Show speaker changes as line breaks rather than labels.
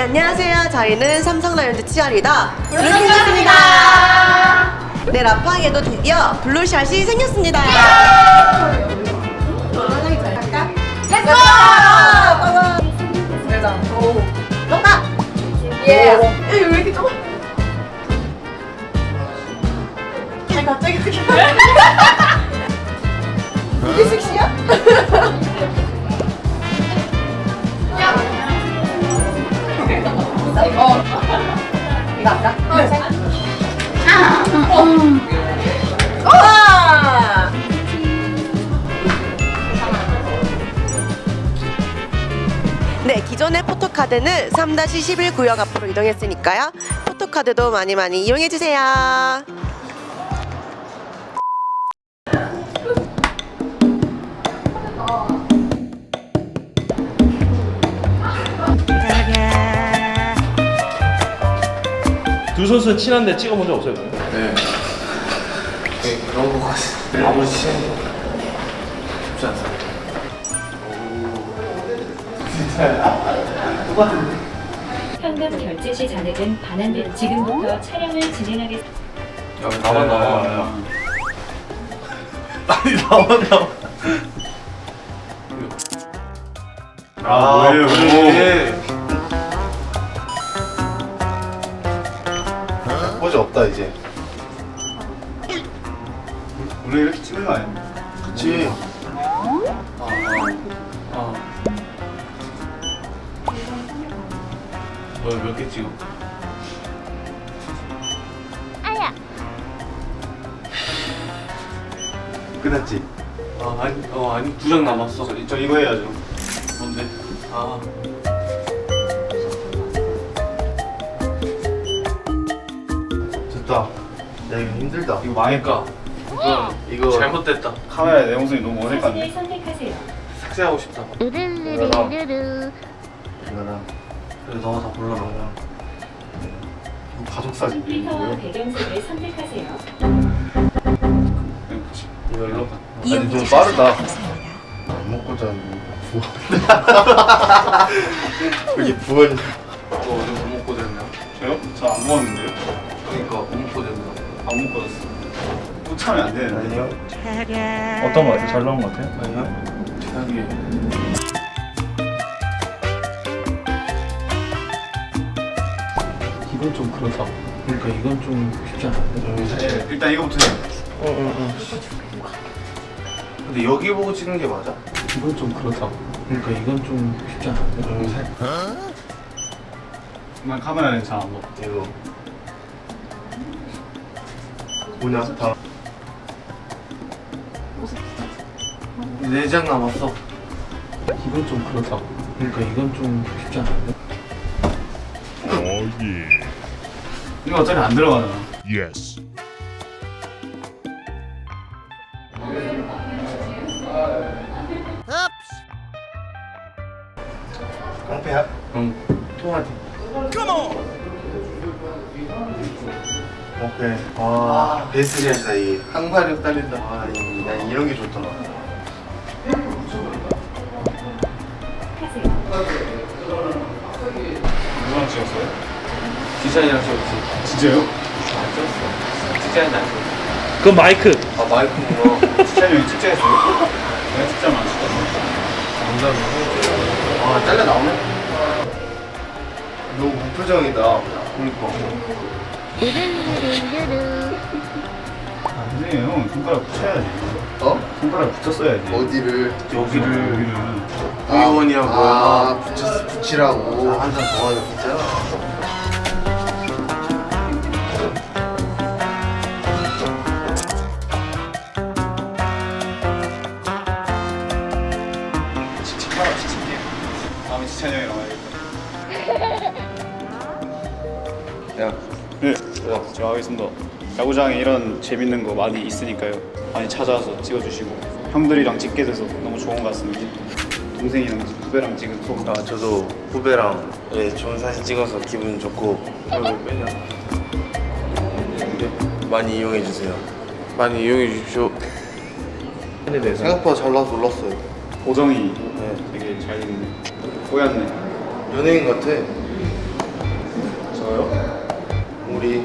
네, 안녕하세요. 저희는 삼성라이온즈 치어리더 블루킹입니다. 네, 라팡에도 드디어 블루샷이 생겼습니다. 너가 예. 왜 이렇게 좁아? 아니 갑자기 그렇게 이게 섹시야? 어. 이거 할까? 우와! 네, 기존의 포토카드는 3-11 구역 앞으로 이동했으니까요. 포토카드도 많이 많이 이용해주세요.
두 선수 친한데 찍어본 적 없어요?
네. 네, 그런 거 같아요. 아무리 친해도 쉽지 않습니다.
현금 결제 시 잔액은 반환된 지금부터 촬영을 진행하겠습니다.
야, 나만 나와. 아니, 나만 나와. 아, 뭐
포즈 없다 이제 원래 이렇게 찍는 거 아니야? 그치
아. 너몇 개 찍어?
끝났지?
아, 아니, 어, 아니, 두 장 남았어.
저, 저 이거 해야죠
뭔데? 아.
이거 힘들다
이거 망했까? 이거,
이거
잘못됐다.
카메라에 내 모습이 너무 어색한데
선택하세요.
삭제하고 싶다.
이거랑 이거랑
그래, 너가 다 골라라.
이거 가족 사진이
필터와? 배경색을 선택하세요.
이걸로?
아니 좀 빠르다 안 먹고 자는 부원 여기 부원
너 어제 뭐 먹고 됐냐?
저요? 저 안 먹었는데요?
그러니까
안 먹고 잤어 또 차면 안 되는데 아니요
어떤 거 같아요? 잘 나온 거 같아요?
아니야? 최악이에요.
이건 좀 그렇다. 그러니까 이건 좀 쉽지 않은데.
네, 일단 이거부터 해요
근데 여기 보고 찍는 게 맞아?
이건 좀 그렇다. 그러니까 이건 좀 쉽지 않은데.
난 카메라는 잘안 먹어
이거.
뭐냐
다네장 남았어.
이건 좀 그렇다. 그러니까 이건 좀 쉽지 않은데.
이거 어차피 안 들어가잖아
Yes.
깡패야?
응. 통화지.
오케이 아 베스트 샷이다 이게
항마력 딸린다.
아, 이- 난 이런 게 좋더라. 누구랑 찍었어요?
디자인이랑 찍었지.
진짜요?
안 찍었어. 디자인 안 찍었어.
그 마이크.
아, 마이크구나.
진짜 형이 찍자 했어요? 내가 찍자면 안 찍었어.
아, 잘려 나오네?
너 무표정이다.
그러니까.
아니에요. 손가락 붙여야지.
어?
손가락 붙였어야지.
어디를?
여기를. 여기를.
의원이야, 뭐야.
아, 붙였, 붙이라고.
한잔 더 하자, 진짜.
칭찬하라, 칭찬해. 다음에 칭찬이 형이랑 와야겠다.
야,
네, 제가 하겠습니다. 야구장에 이런 재밌는 거 많이 있으니까요. 많이 찾아와서 찍어주시고 형들이랑 찍게 돼서 너무 좋은 것 같습니다. 동생이랑 후배랑 찍은 소감.
아 저도 후배랑 예, 좋은 사진 찍어서 기분 좋고? 많이 이용해 주세요.
많이 이용해 주십시오.
생각보다 잘 나와서 놀랐어요.
보정이 되게 잘 있네. 뽀얗네.
연예인 같아.
저요?
우리